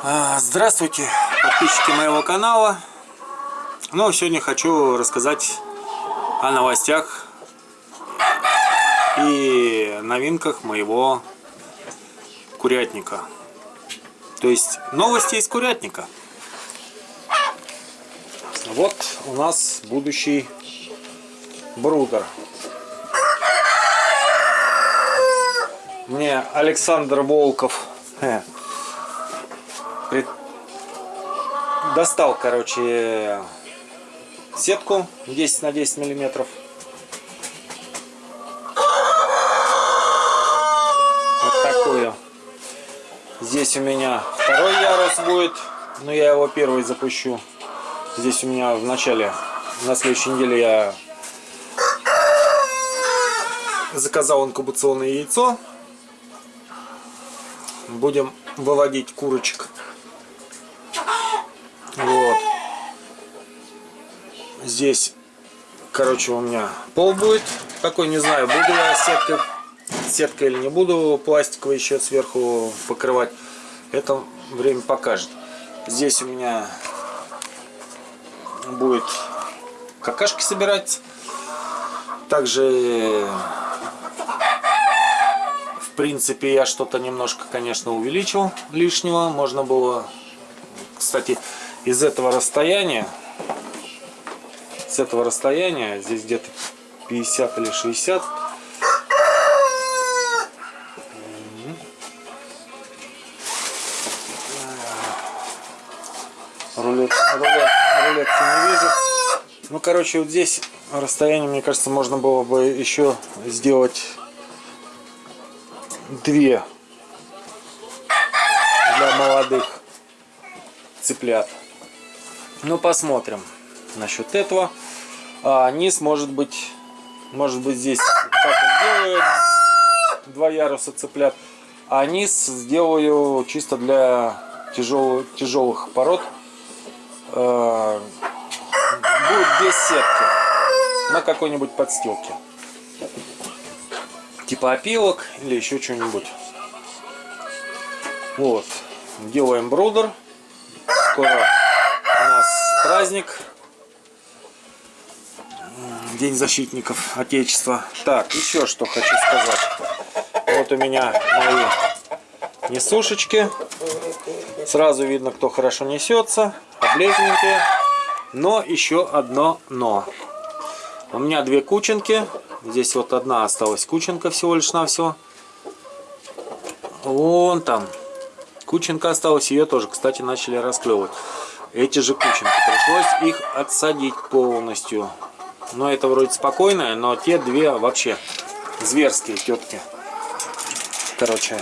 А, Здравствуйте, подписчики моего канала. Ну, сегодня хочу рассказать о новостях и новинках моего курятника. То есть новости из курятника. Вот у нас будущий брудер. Мне Александр Волков э, пред- достал, короче, сетку 10 на 10 миллиметров. Вот такую. Здесь у меня второй ярус будет, но я его первый запущу. Здесь у меня в начале, на следующей неделе я заказал инкубационное яйцо. Будем выводить курочек. Здесь, короче, у меня пол будет. Такой, не знаю, буду я сеткой, сеткой или не буду пластиковый еще сверху покрывать. Это время покажет. Здесь у меня будет какашки собирать. Также в принципе я что-то немножко конечно увеличил лишнего можно было кстати из этого расстояния с этого расстояния здесь где-то 50 или 60 рулет, рулет, рулетки не вижу ну короче вот здесь расстояние мне кажется можно было бы еще сделать две для молодых цыплят. Ну, посмотрим насчет этого. А низ может быть, может быть здесь сделаю два яруса цыплят, а низ сделаю чисто для тяжелых, тяжелых пород. А, будет без сетки на какой-нибудь подстилке типа опилок или еще что-нибудь. Вот. Делаем брудер. Скоро у нас праздник. День защитников Отечества. Так, еще что хочу сказать. Вот у меня мои несушечки. Сразу видно, кто хорошо несется. Облезненькие. Но еще одно но. У меня две кученки. Здесь вот одна осталась кученка всего лишь на все. Вон там. Кученка осталась, ее тоже, кстати, начали расклевывать. Эти же кученки. Пришлось их отсадить полностью. Но это вроде спокойное, но те две вообще зверские тетки. Короче,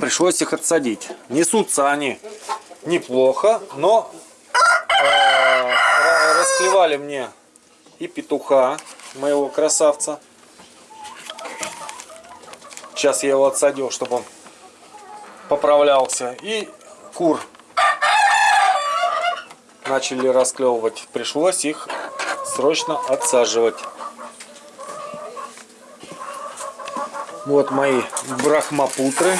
пришлось их отсадить. Несутся они неплохо, но э, расклевали мне и петуха моего красавца. Сейчас я его отсадил, чтобы он поправлялся. И кур начали расклевывать. Пришлось их срочно отсаживать. Вот мои брахмапутры.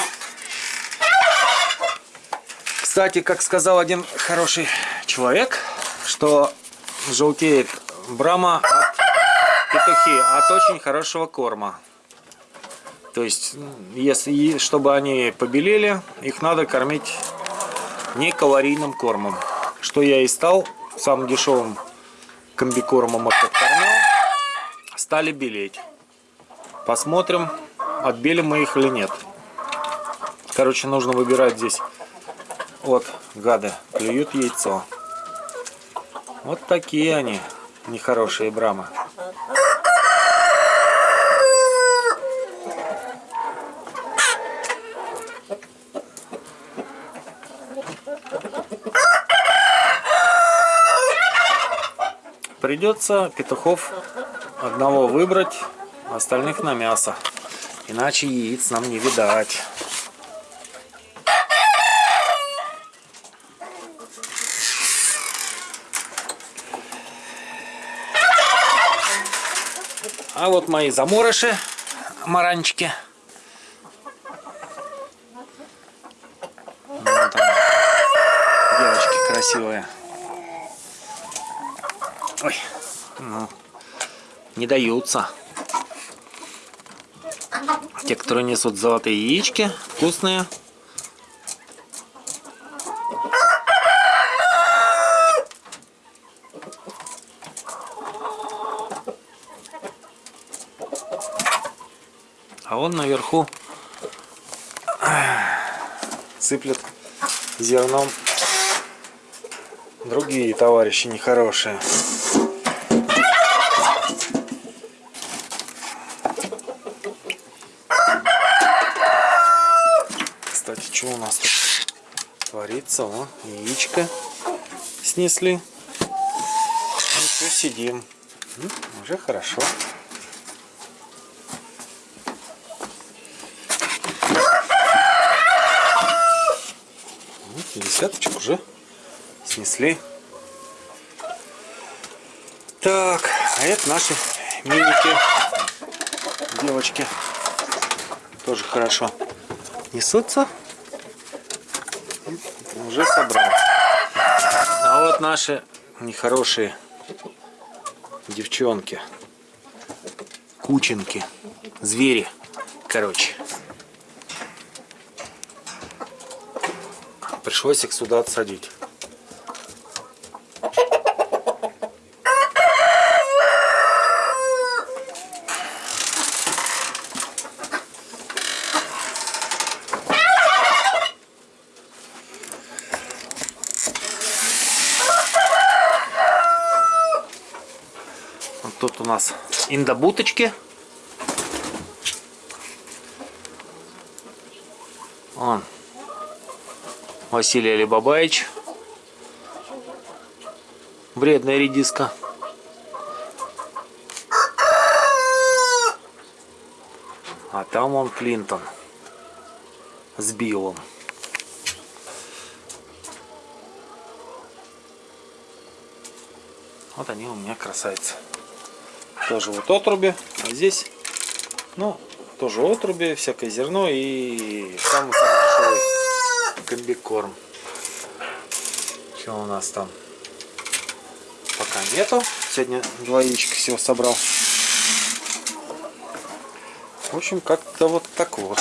Кстати, как сказал один хороший человек, что желтеет брама от петухи от очень хорошего корма. То есть, если чтобы они побелели, их надо кормить не калорийным кормом. Что я и стал самым дешевым комбикормом откормил, стали белеть. Посмотрим, отбелим мы их или нет. Короче, нужно выбирать здесь. Вот, гады, клюют яйцо. Вот такие они нехорошие брамы. Придется петухов одного выбрать, остальных на мясо. Иначе яиц нам не видать. А вот мои заморыши, маранчики. красивые. Ой, ну, не даются. Те, которые несут золотые яички, вкусные. А он наверху сыплет зерном другие товарищи нехорошие. Кстати, что у нас тут творится? О, яичко снесли. Ну все, сидим. Ну, уже хорошо. Вот, десяточек уже снесли. Так, а это наши миники. Девочки. Тоже хорошо несутся. Уже собрал. А вот наши нехорошие девчонки. Кученки. Звери. Короче. Пришлось их сюда отсадить. Тут у нас индобуточки. Он Василий Алибабаевич. Вредная редиска. А там он Клинтон с Биллом. Вот они у меня красавицы. Тоже вот отруби. А здесь, ну, тоже отруби, всякое зерно и самый-самый комбикорм. Что у нас там? Пока нету. Сегодня два яичка всего собрал. В общем, как-то вот так вот.